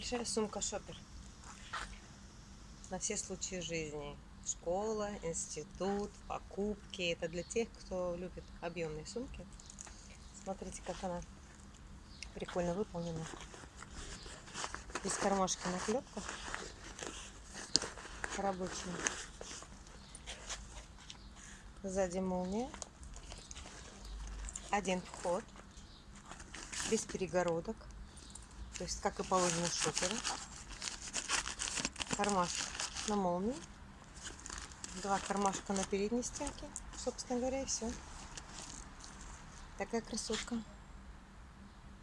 Большая сумка шопер. На все случаи жизни. Школа, институт, покупки. Это для тех, кто любит объемные сумки. Смотрите, как она прикольно выполнена. Без кармашка наклепка. Рабочая. Сзади молния. Один вход. Без перегородок. То есть, как и положено шоперу. Кармашек на молнии. Два кармашка на передней стенке. Собственно говоря, и все. Такая красотка.